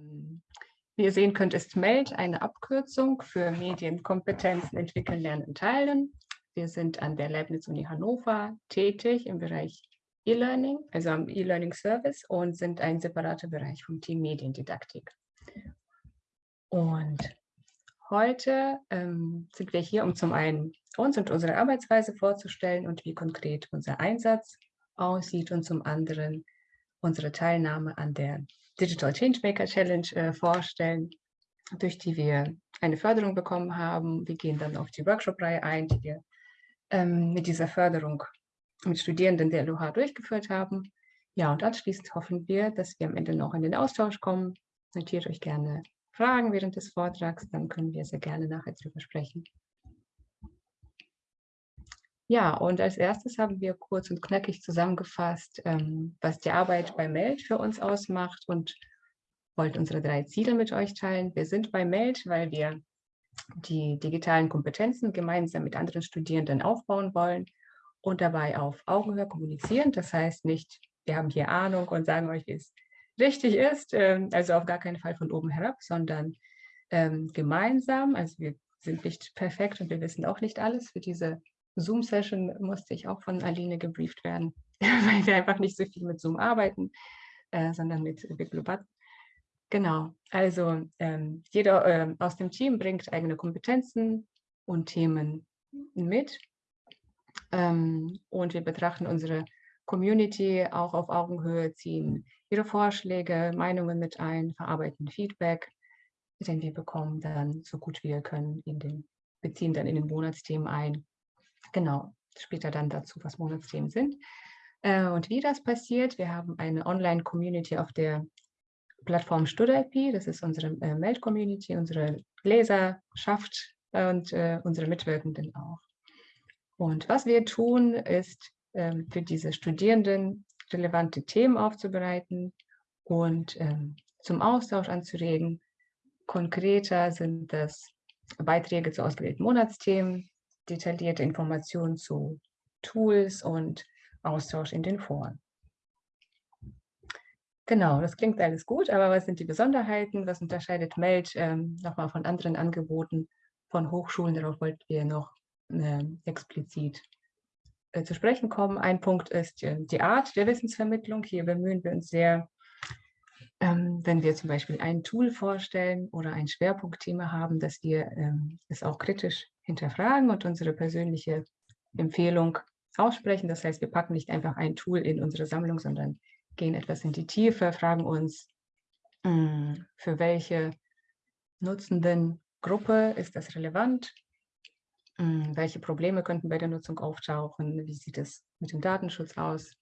Ähm, wie ihr sehen könnt, ist MELD eine Abkürzung für Medienkompetenzen entwickeln, lernen, teilen. Wir sind an der Leibniz-Uni Hannover tätig im Bereich E-Learning, also am E-Learning Service und sind ein separater Bereich vom Team Mediendidaktik. Und heute ähm, sind wir hier, um zum einen uns und unsere Arbeitsweise vorzustellen und wie konkret unser Einsatz aussieht und zum anderen unsere Teilnahme an der Digital Changemaker Challenge äh, vorstellen, durch die wir eine Förderung bekommen haben. Wir gehen dann auf die Workshop-Reihe ein, die wir ähm, mit dieser Förderung mit Studierenden der LOH durchgeführt haben. Ja, und anschließend hoffen wir, dass wir am Ende noch in den Austausch kommen. Notiert euch gerne Fragen während des Vortrags, dann können wir sehr gerne nachher darüber sprechen. Ja, und als erstes haben wir kurz und knackig zusammengefasst, ähm, was die Arbeit bei MELD für uns ausmacht und wollten unsere drei Ziele mit euch teilen. Wir sind bei MELD, weil wir die digitalen Kompetenzen gemeinsam mit anderen Studierenden aufbauen wollen und dabei auf Augenhöhe kommunizieren. Das heißt nicht, wir haben hier Ahnung und sagen euch, wie es richtig ist, ähm, also auf gar keinen Fall von oben herab, sondern ähm, gemeinsam, also wir sind nicht perfekt und wir wissen auch nicht alles für diese Zoom-Session musste ich auch von Aline gebrieft werden, weil wir einfach nicht so viel mit Zoom arbeiten, äh, sondern mit Biglubat. Genau, also ähm, jeder äh, aus dem Team bringt eigene Kompetenzen und Themen mit. Ähm, und wir betrachten unsere Community auch auf Augenhöhe, ziehen ihre Vorschläge, Meinungen mit ein, verarbeiten Feedback, den wir bekommen dann so gut wir können in den, beziehen dann in den Monatsthemen ein Genau, später dann dazu, was Monatsthemen sind. Äh, und wie das passiert, wir haben eine Online-Community auf der Plattform StudIP, das ist unsere äh, Mail-Community, unsere Leserschaft und äh, unsere Mitwirkenden auch. Und was wir tun, ist ähm, für diese Studierenden relevante Themen aufzubereiten und ähm, zum Austausch anzuregen. Konkreter sind das Beiträge zu ausgewählten Monatsthemen, detaillierte Informationen zu Tools und Austausch in den Foren. Genau, das klingt alles gut, aber was sind die Besonderheiten? Was unterscheidet MELD ähm, nochmal von anderen Angeboten von Hochschulen? Darauf wollten wir noch äh, explizit äh, zu sprechen kommen. Ein Punkt ist äh, die Art der Wissensvermittlung. Hier bemühen wir uns sehr, ähm, wenn wir zum Beispiel ein Tool vorstellen oder ein Schwerpunktthema haben, dass wir ähm, es auch kritisch hinterfragen und unsere persönliche Empfehlung aussprechen. Das heißt, wir packen nicht einfach ein Tool in unsere Sammlung, sondern gehen etwas in die Tiefe, fragen uns, hm, für welche nutzenden Gruppe ist das relevant, hm, welche Probleme könnten bei der Nutzung auftauchen, wie sieht es mit dem Datenschutz aus.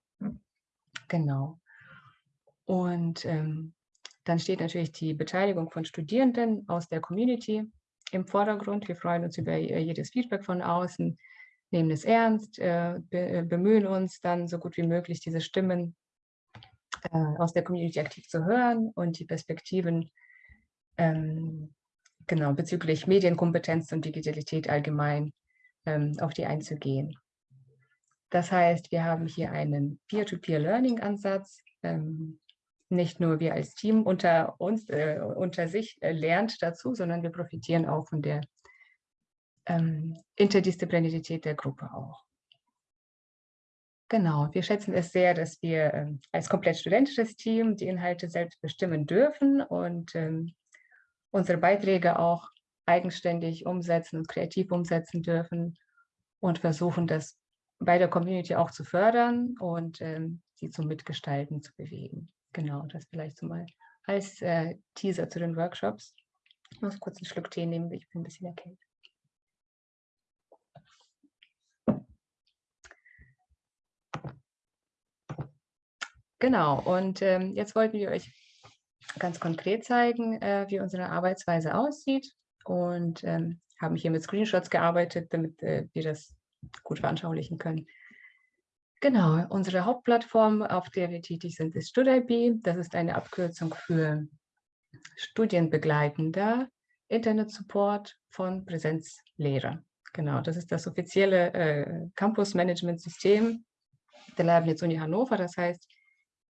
Genau. Und ähm, dann steht natürlich die Beteiligung von Studierenden aus der Community im Vordergrund. Wir freuen uns über äh, jedes Feedback von außen, nehmen es ernst, äh, äh, bemühen uns dann so gut wie möglich, diese Stimmen aus der Community aktiv zu hören und die Perspektiven ähm, genau, bezüglich Medienkompetenz und Digitalität allgemein ähm, auf die einzugehen. Das heißt, wir haben hier einen Peer-to-Peer-Learning-Ansatz, ähm, nicht nur wir als Team unter uns, äh, unter sich äh, lernt dazu, sondern wir profitieren auch von der ähm, Interdisziplinarität der Gruppe auch. Genau, wir schätzen es sehr, dass wir ähm, als komplett studentisches Team die Inhalte selbst bestimmen dürfen und ähm, unsere Beiträge auch eigenständig umsetzen und kreativ umsetzen dürfen und versuchen, das bei der Community auch zu fördern und ähm, sie zum Mitgestalten zu bewegen. Genau, das vielleicht so mal als äh, Teaser zu den Workshops. Ich muss kurz einen Schluck Tee nehmen, ich bin ein bisschen erkältet. Genau, und ähm, jetzt wollten wir euch ganz konkret zeigen, äh, wie unsere Arbeitsweise aussieht und ähm, haben hier mit Screenshots gearbeitet, damit äh, wir das gut veranschaulichen können. Genau, unsere Hauptplattform, auf der wir tätig sind, ist StudIB. Das ist eine Abkürzung für Studienbegleitender Internet-Support von Präsenzlehre. Genau, das ist das offizielle äh, Campus-Management-System der Leibniz Uni Hannover. Das heißt,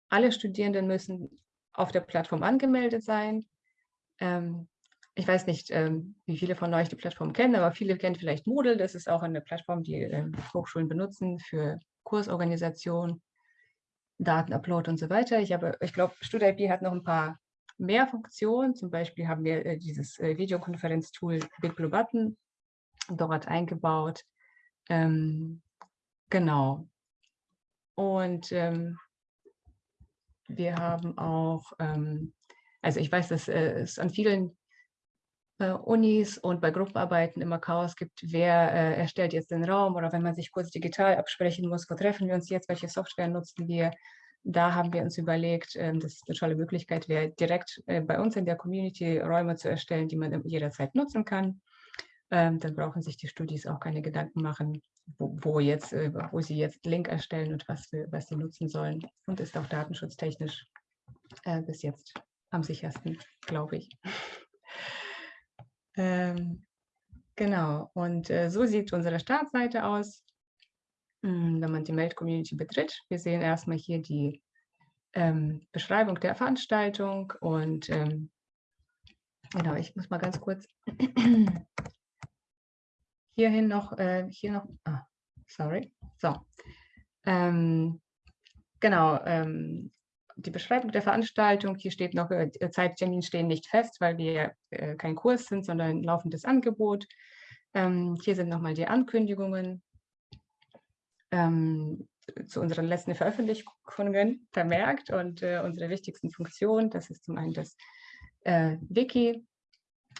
alle Studierenden müssen auf der Plattform angemeldet sein. Ähm, ich weiß nicht, ähm, wie viele von euch die Plattform kennen, aber viele kennen vielleicht Moodle. Das ist auch eine Plattform, die ähm, Hochschulen benutzen für Kursorganisation, Datenupload und so weiter. Ich, ich glaube, StudIP hat noch ein paar mehr Funktionen. Zum Beispiel haben wir äh, dieses äh, Videokonferenztool Big dort eingebaut. Ähm, genau. Und ähm, wir haben auch, ähm, also ich weiß, dass äh, es an vielen äh, Unis und bei Gruppenarbeiten immer Chaos gibt, wer äh, erstellt jetzt den Raum oder wenn man sich kurz digital absprechen muss, wo treffen wir uns jetzt, welche Software nutzen wir. Da haben wir uns überlegt, äh, dass es eine tolle Möglichkeit wäre, direkt äh, bei uns in der Community Räume zu erstellen, die man jederzeit nutzen kann. Ähm, dann brauchen sich die Studis auch keine Gedanken machen, wo, wo, jetzt, äh, wo sie jetzt Link erstellen und was, für, was sie nutzen sollen. Und ist auch datenschutztechnisch äh, bis jetzt am sichersten, glaube ich. Ähm, genau, und äh, so sieht unsere Startseite aus, hm, wenn man die Meld-Community betritt. Wir sehen erstmal hier die ähm, Beschreibung der Veranstaltung und ähm, genau, ich muss mal ganz kurz hierhin noch, äh, hier noch, ah, sorry, so. Ähm, genau, ähm, die Beschreibung der Veranstaltung. Hier steht noch, äh, Zeittermin stehen nicht fest, weil wir äh, kein Kurs sind, sondern ein laufendes Angebot. Ähm, hier sind nochmal die Ankündigungen ähm, zu unseren letzten Veröffentlichungen vermerkt und äh, unsere wichtigsten Funktionen. Das ist zum einen das äh, Wiki,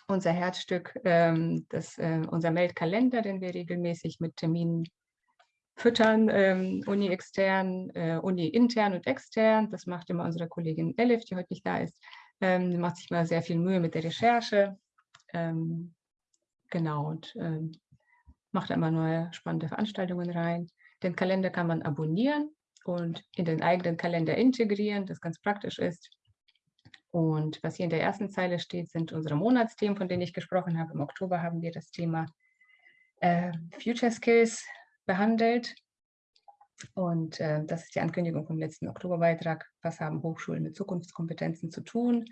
unser Herzstück, ähm, das, äh, unser Meldkalender, den wir regelmäßig mit Terminen füttern, ähm, Uni extern, äh, Uni intern und extern. Das macht immer unsere Kollegin Elif, die heute nicht da ist. Ähm, die macht sich mal sehr viel Mühe mit der Recherche. Ähm, genau, und ähm, macht immer neue spannende Veranstaltungen rein. Den Kalender kann man abonnieren und in den eigenen Kalender integrieren, das ganz praktisch ist. Und was hier in der ersten Zeile steht, sind unsere Monatsthemen, von denen ich gesprochen habe. Im Oktober haben wir das Thema äh, Future Skills behandelt. Und äh, das ist die Ankündigung vom letzten Oktoberbeitrag. Was haben Hochschulen mit Zukunftskompetenzen zu tun?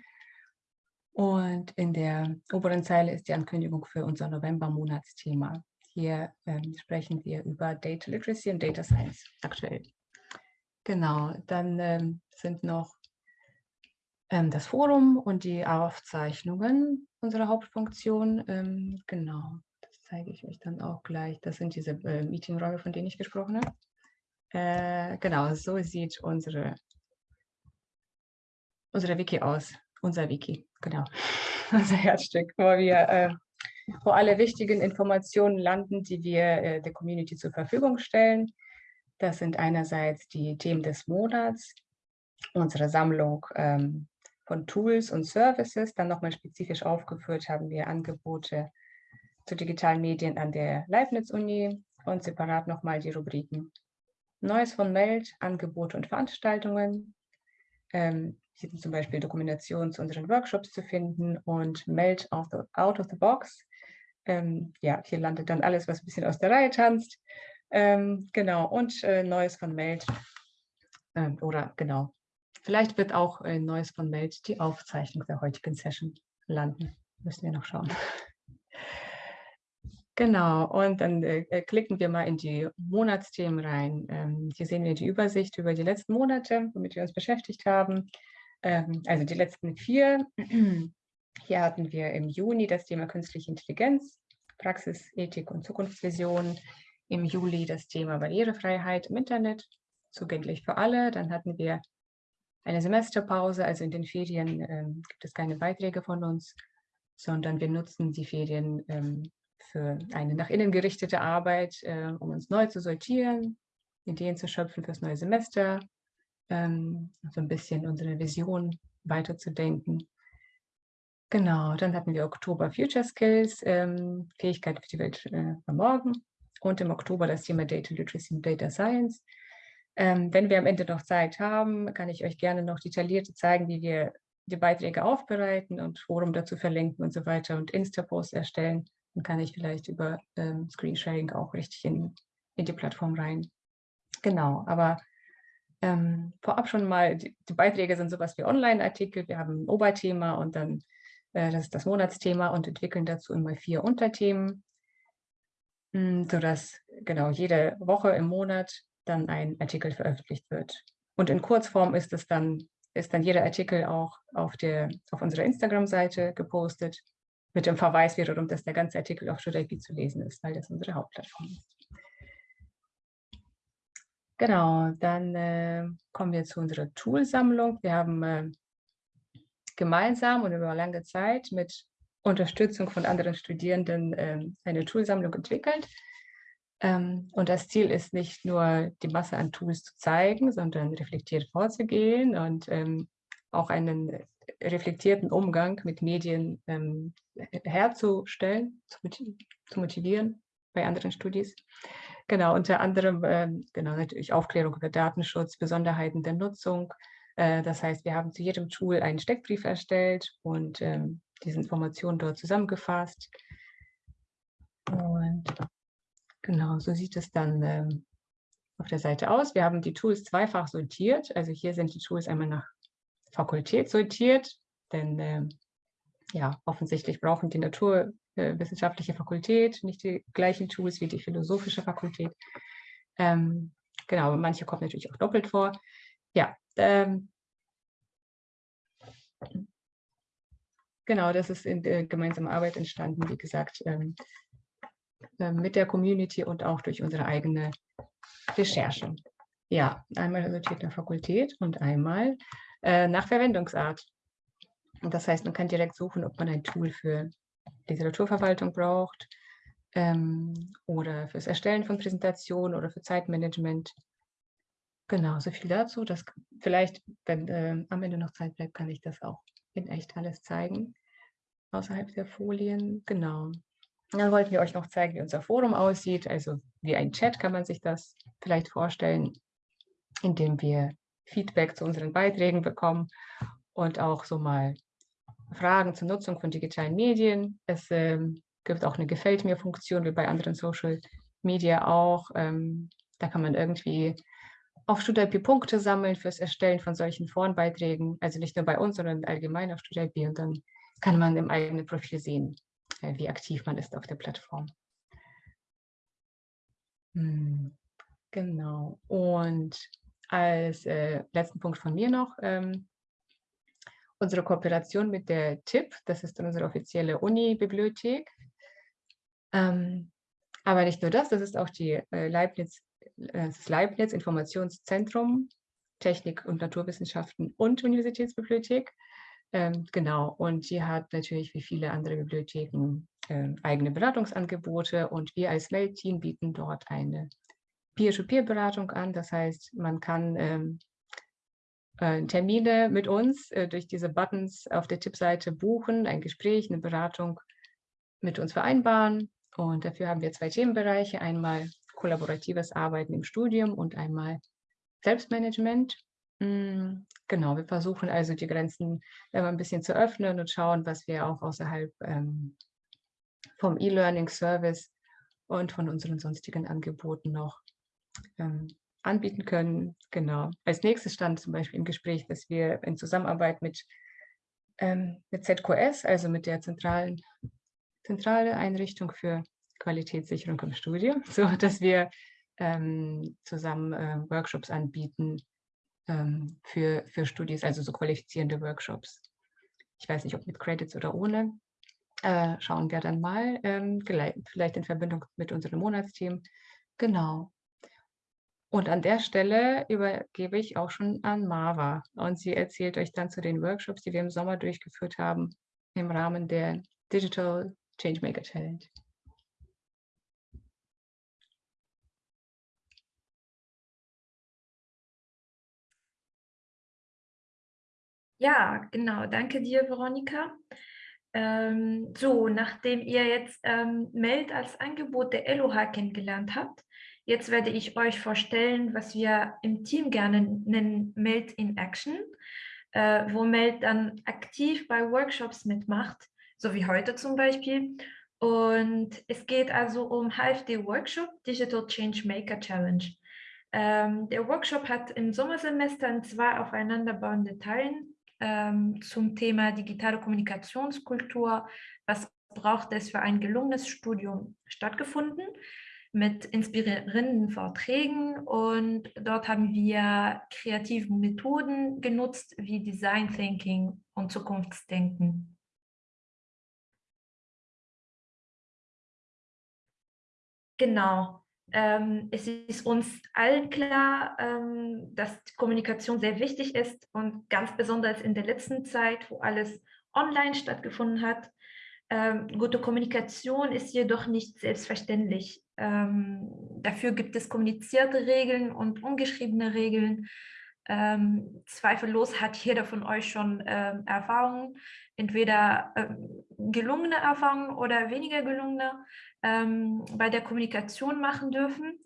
Und in der oberen Zeile ist die Ankündigung für unser November-Monatsthema. Hier ähm, sprechen wir über Data Literacy und Data Science aktuell. Genau, dann ähm, sind noch ähm, das Forum und die Aufzeichnungen unserer Hauptfunktion. Ähm, genau, zeige ich euch dann auch gleich. Das sind diese äh, Meetingräume, von denen ich gesprochen habe. Äh, genau, so sieht unsere, unsere Wiki aus. Unser Wiki, genau. Unser Herzstück, wo wir, äh, wo alle wichtigen Informationen landen, die wir äh, der Community zur Verfügung stellen. Das sind einerseits die Themen des Monats, unsere Sammlung ähm, von Tools und Services. Dann nochmal spezifisch aufgeführt haben wir Angebote zu digitalen Medien an der Leibniz-Uni und separat nochmal die Rubriken Neues von Meld, Angebote und Veranstaltungen. Ähm, hier sind zum Beispiel Dokumentationen zu unseren Workshops zu finden und Meld out, out of the box. Ähm, ja, hier landet dann alles, was ein bisschen aus der Reihe tanzt. Ähm, genau, und äh, Neues von Meld. Ähm, oder genau, vielleicht wird auch äh, Neues von Meld die Aufzeichnung der heutigen Session landen. Müssen wir noch schauen. Genau, und dann äh, äh, klicken wir mal in die Monatsthemen rein. Ähm, hier sehen wir die Übersicht über die letzten Monate, womit wir uns beschäftigt haben. Ähm, also die letzten vier. Hier hatten wir im Juni das Thema künstliche Intelligenz, Praxis, Ethik und Zukunftsvision. Im Juli das Thema Barrierefreiheit im Internet, zugänglich für alle. Dann hatten wir eine Semesterpause, also in den Ferien äh, gibt es keine Beiträge von uns, sondern wir nutzen die Ferien ähm, für eine nach innen gerichtete Arbeit, äh, um uns neu zu sortieren, Ideen zu schöpfen fürs neue Semester, ähm, so ein bisschen unsere Vision weiterzudenken. Genau, dann hatten wir Oktober Future Skills, ähm, Fähigkeit für die Welt äh, von morgen und im Oktober das Thema Data Literacy und Data Science. Ähm, wenn wir am Ende noch Zeit haben, kann ich euch gerne noch detailliert zeigen, wie wir die Beiträge aufbereiten und Forum dazu verlinken und so weiter und Insta-Posts erstellen. Dann kann ich vielleicht über ähm, Screensharing auch richtig in, in die Plattform rein. Genau, aber ähm, vorab schon mal, die, die, Beiträge sind sowas wie Online-Artikel, wir haben ein Oberthema und dann Äh, das ist das Monatsthema und entwickeln dazu immer vier Unterthemen, hm, sodass genau jede Woche im Monat dann ein Artikel veröffentlicht wird. Und in Kurzform ist es dann, ist dann jeder Artikel auch auf, der, auf unserer Instagram-Seite gepostet, mit dem Verweis wiederum, dass der ganze Artikel auf StudIP zu lesen ist, weil das unsere Hauptplattform ist. Genau, dann äh, kommen wir zu unserer Toolsammlung. Wir haben äh, gemeinsam und über lange Zeit mit Unterstützung von anderen Studierenden äh, eine Toolsammlung entwickelt. Ähm, und das Ziel ist nicht nur, die Masse an Tools zu zeigen, sondern reflektiert vorzugehen und ähm, auch einen reflektierten Umgang mit Medien ähm, herzustellen, zu, motivieren bei anderen Studis. Genau, unter anderem ähm, genau, natürlich Aufklärung über Datenschutz, Besonderheiten der Nutzung. Äh, das heißt, wir haben zu jedem Tool einen Steckbrief erstellt und ähm, diese Informationen dort zusammengefasst. Und genau, so sieht es dann ähm, auf der Seite aus. Wir haben die Tools zweifach sortiert. Also hier sind die Tools einmal nach Fakultät sortiert, denn äh, ja, offensichtlich brauchen die naturwissenschaftliche Fakultät nicht die gleichen Tools wie die philosophische Fakultät. Ähm, genau, manche kommen natürlich auch doppelt vor. Ja, ähm, genau, das ist in der gemeinsamen Arbeit entstanden, wie gesagt, ähm, äh, mit der Community und auch durch unsere eigene Recherche. Ja, einmal sortiert nach Fakultät und einmal äh, nach Verwendungsart. Und das heißt, man kann direkt suchen, ob man ein Tool für Literaturverwaltung braucht ähm, oder fürs Erstellen von Präsentationen oder für Zeitmanagement. Genau, so viel dazu. Das vielleicht, wenn äh, am Ende noch Zeit bleibt, kann ich das auch in echt alles zeigen, außerhalb der Folien. Genau. Dann wollten wir euch noch zeigen, wie unser Forum aussieht. Also wie ein Chat kann man sich das vielleicht vorstellen, indem wir Feedback zu unseren Beiträgen bekommen und auch so mal Fragen zur Nutzung von digitalen Medien. Es ähm, gibt auch eine Gefällt mir-Funktion, wie bei anderen Social Media auch. Ähm, da kann man irgendwie auf StudIP Punkte sammeln fürs Erstellen von solchen Forenbeiträgen. Also nicht nur bei uns, sondern allgemein auf StudIP. Und dann kann man im eigenen Profil sehen, äh, wie aktiv man ist auf der Plattform. Hm, genau. Und als äh, letzten Punkt von mir noch ähm, unsere Kooperation mit der TIP, das ist unsere offizielle Uni-Bibliothek. Ähm, aber nicht nur das, das ist auch die äh, Leibniz, äh, das Leibniz Informationszentrum Technik und Naturwissenschaften und Universitätsbibliothek. Ähm, genau, und die hat natürlich wie viele andere Bibliotheken äh, eigene Beratungsangebote und wir als Mail-Team bieten dort eine Peer-to-Peer-Beratung an. Das heißt, man kann ähm, äh, Termine mit uns äh, durch diese Buttons auf der Tippseite buchen, ein Gespräch, eine Beratung mit uns vereinbaren. Und dafür haben wir zwei Themenbereiche, einmal kollaboratives Arbeiten im Studium und einmal Selbstmanagement. Mm, genau, wir versuchen also die Grenzen immer ein bisschen zu öffnen und schauen, was wir auch außerhalb ähm, vom E-Learning-Service und von unseren sonstigen Angeboten noch ähm, anbieten können. Genau. Als nächstes stand zum Beispiel im Gespräch, dass wir in Zusammenarbeit mit, ähm, mit ZQS, also mit der zentralen zentrale Einrichtung für Qualitätssicherung im Studium, so dass wir ähm, zusammen äh, Workshops anbieten ähm, für, für Studis, also so qualifizierende Workshops. Ich weiß nicht, ob mit Credits oder ohne. Äh, schauen wir dann mal, ähm, vielleicht in Verbindung mit unserem Monatsteam. Genau. Und an der Stelle übergebe ich auch schon an Marva. Und sie erzählt euch dann zu den Workshops, die wir im Sommer durchgeführt haben, im Rahmen der Digital Changemaker Challenge. Ja, genau. Danke dir, Veronika. Ähm, so, nachdem ihr jetzt ähm, Meld als Angebot der LOH kennengelernt habt, Jetzt werde ich euch vorstellen, was wir im Team gerne nennen Meld in Action, äh, wo Meld dann aktiv bei Workshops mitmacht, so wie heute zum Beispiel. Und es geht also um HFD-Workshop Digital Change Maker Challenge. Ähm, der Workshop hat im Sommersemester in zwei aufeinanderbauende Teilen ähm, zum Thema digitale Kommunikationskultur. Was braucht es für ein gelungenes Studium stattgefunden mit inspirierenden Vorträgen und dort haben wir kreative Methoden genutzt wie Design Thinking und Zukunftsdenken. Genau. Ähm, es ist uns allen klar, ähm, dass Kommunikation sehr wichtig ist und ganz besonders in der letzten Zeit, wo alles online stattgefunden hat. Ähm, gute Kommunikation ist jedoch nicht selbstverständlich. Ähm, dafür gibt es kommunizierte Regeln und ungeschriebene Regeln. Ähm, zweifellos hat jeder von euch schon ähm, Erfahrungen, entweder ähm, gelungene Erfahrungen oder weniger gelungene ähm, bei der Kommunikation machen dürfen.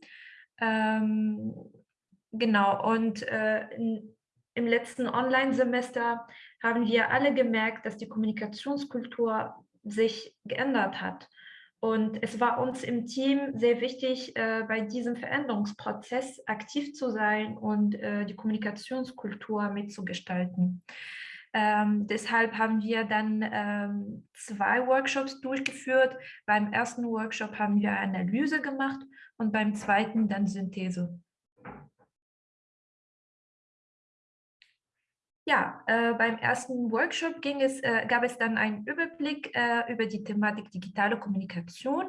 Ähm, genau, und äh, in, im letzten Online-Semester haben wir alle gemerkt, dass die Kommunikationskultur sich geändert hat. Und es war uns im Team sehr wichtig, äh, bei diesem Veränderungsprozess aktiv zu sein und äh, die Kommunikationskultur mitzugestalten. Ähm, deshalb haben wir dann ähm, zwei Workshops durchgeführt. Beim ersten Workshop haben wir Analyse gemacht und beim zweiten dann Synthese. Ja, äh, beim ersten Workshop ging es, äh, gab es dann einen Überblick äh, über die Thematik digitale Kommunikation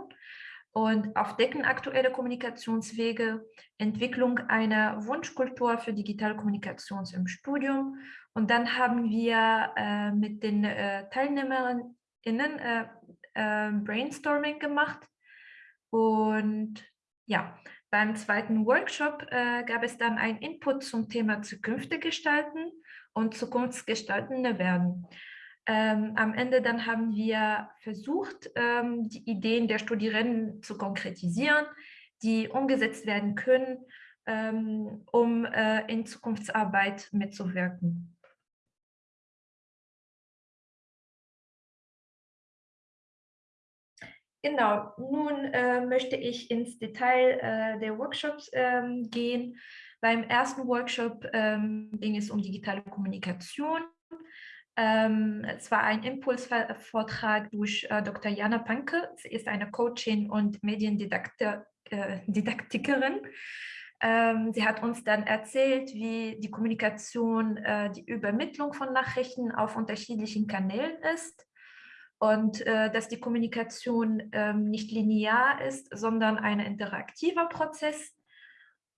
und Aufdecken aktuelle Kommunikationswege, Entwicklung einer Wunschkultur für digitale Kommunikation im Studium. Und dann haben wir äh, mit den äh, TeilnehmerInnen äh, Brainstorming gemacht. Und ja, beim zweiten Workshop gab es dann einen Input zum Thema Zukünfte gestalten und zukunftsgestaltende werden. Ähm, am Ende dann haben wir versucht, ähm, die Ideen der Studierenden zu konkretisieren, die umgesetzt werden können, ähm, um äh, in Zukunftsarbeit mitzuwirken. Genau, nun äh, möchte ich ins Detail äh, der Workshops ähm, gehen. Beim ersten Workshop ähm, ging es um digitale Kommunikation. Ähm, es war ein Impulsvortrag durch äh, Dr. Jana Panke. Sie ist eine Coachin und Mediendidaktikerin. Äh, ähm, sie hat uns dann erzählt, wie die Kommunikation, äh, die Übermittlung von Nachrichten auf unterschiedlichen Kanälen ist und äh, dass die Kommunikation ähm, nicht linear ist, sondern ein interaktiver Prozess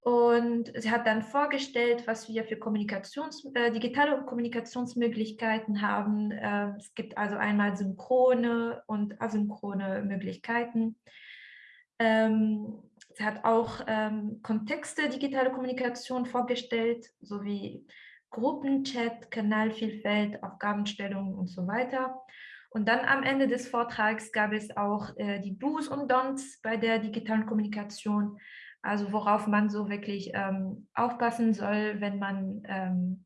und sie hat dann vorgestellt, was wir für Kommunikations, äh, digitale Kommunikationsmöglichkeiten haben. Äh, es gibt also einmal synchrone und asynchrone Möglichkeiten. Ähm, sie hat auch ähm, Kontexte digitale Kommunikation vorgestellt, sowie Gruppenchat, Kanalvielfalt, Aufgabenstellungen und so weiter. Und dann am Ende des Vortrags gab es auch äh, die Do's und Don'ts bei der digitalen Kommunikation. Also worauf man so wirklich ähm, aufpassen soll, wenn man ähm,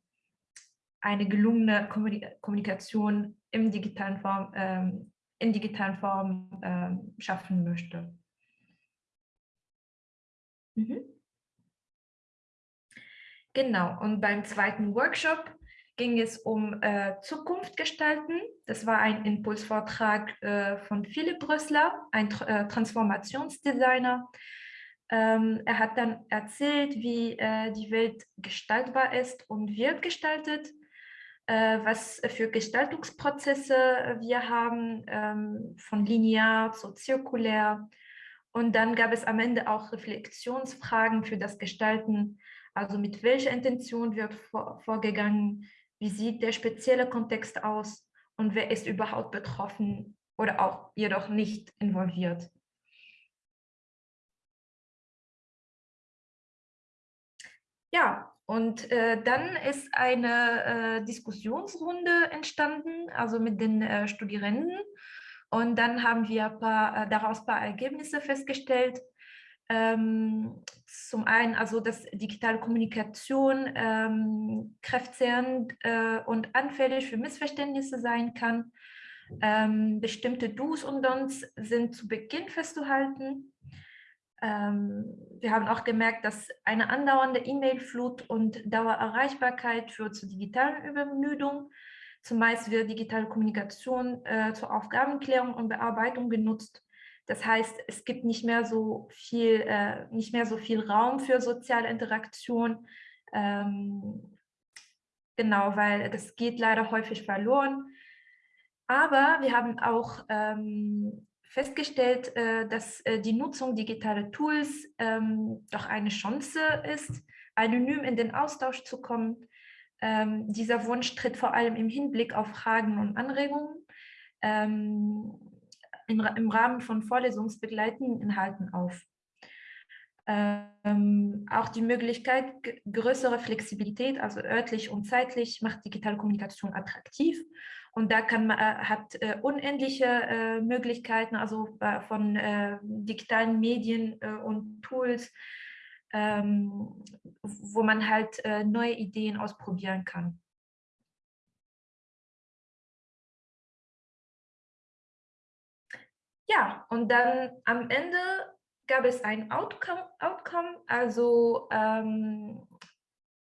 eine gelungene Kommunikation im digitalen Form, ähm, in digitalen Form ähm, schaffen möchte. Mhm. Genau, und beim zweiten Workshop ging es um äh, Zukunft gestalten. Das war ein Impulsvortrag äh, von Philipp Brössler, ein äh, Transformationsdesigner, ähm, er hat dann erzählt, wie äh, die Welt gestaltbar ist und wird gestaltet, äh, was für Gestaltungsprozesse wir haben, ähm, von linear zu zirkulär. Und dann gab es am Ende auch Reflexionsfragen für das Gestalten, also mit welcher Intention wird vor, vorgegangen, wie sieht der spezielle Kontext aus und wer ist überhaupt betroffen oder auch jedoch nicht involviert. Ja, und äh, dann ist eine äh, Diskussionsrunde entstanden, also mit den äh, Studierenden. Und dann haben wir paar, äh, daraus ein paar Ergebnisse festgestellt. Ähm, zum einen, also dass digitale Kommunikation ähm, kräftezehrend äh, und anfällig für Missverständnisse sein kann. Ähm, bestimmte Do's und Don'ts sind zu Beginn festzuhalten. Ähm, wir haben auch gemerkt, dass eine andauernde E-Mail-Flut und Dauererreichbarkeit führt zu digitalen Übermüdung. Zumeist wird digitale Kommunikation äh, zur Aufgabenklärung und Bearbeitung genutzt. Das heißt, es gibt nicht mehr so viel, äh, nicht mehr so viel Raum für soziale Interaktion. Ähm, genau, weil das geht leider häufig verloren. Aber wir haben auch ähm, festgestellt, äh, dass äh, die Nutzung digitaler Tools ähm, doch eine Chance ist, anonym in den Austausch zu kommen. Ähm, dieser Wunsch tritt vor allem im Hinblick auf Fragen und Anregungen ähm, in, im Rahmen von vorlesungsbegleitenden Inhalten auf. Ähm, auch die Möglichkeit, größere Flexibilität, also örtlich und zeitlich, macht digitale Kommunikation attraktiv und da kann man, äh, hat äh, unendliche äh, Möglichkeiten, also äh, von äh, digitalen Medien äh, und Tools, ähm, wo man halt neue Ideen ausprobieren kann. Ja, und dann am Ende gab es ein Outcome, Outcome also ähm,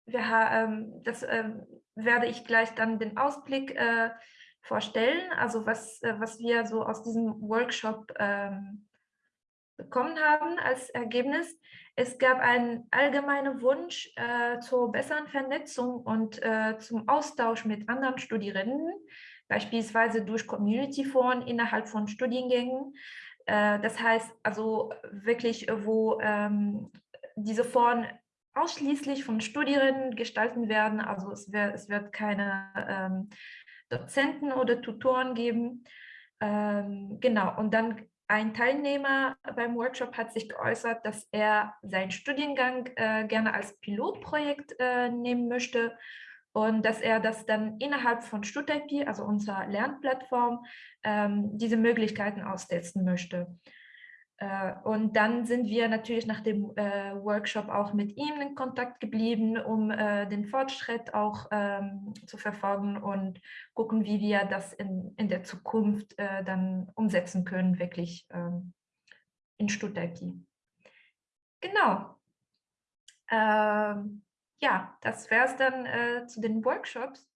wir haben, das ähm, werde ich gleich dann den Ausblick äh, vorstellen, also was, äh, was wir so aus diesem Workshop ähm, bekommen haben als Ergebnis. Es gab einen allgemeinen Wunsch äh, zur besseren Vernetzung und äh, zum Austausch mit anderen Studierenden, beispielsweise durch Community-Foren innerhalb von Studiengängen. Äh, das heißt also wirklich, wo ähm, diese Foren ausschließlich von Studierenden gestalten werden. Also es, wär, es wird keine ähm, Dozenten oder Tutoren geben. Ähm, genau, und dann ein Teilnehmer beim Workshop hat sich geäußert, dass er seinen Studiengang äh, gerne als Pilotprojekt äh, nehmen möchte und dass er das dann innerhalb von StudIP, also unserer Lernplattform, ähm, diese Möglichkeiten austesten möchte. Äh, und dann sind wir natürlich nach dem äh, Workshop auch mit ihm in Kontakt geblieben, um äh, den Fortschritt auch ähm, zu verfolgen und gucken, wie wir das in, in der Zukunft äh, dann umsetzen können, wirklich ähm, in Stuttgart. Genau. Ähm, ja, das wäre es dann äh, zu den Workshops.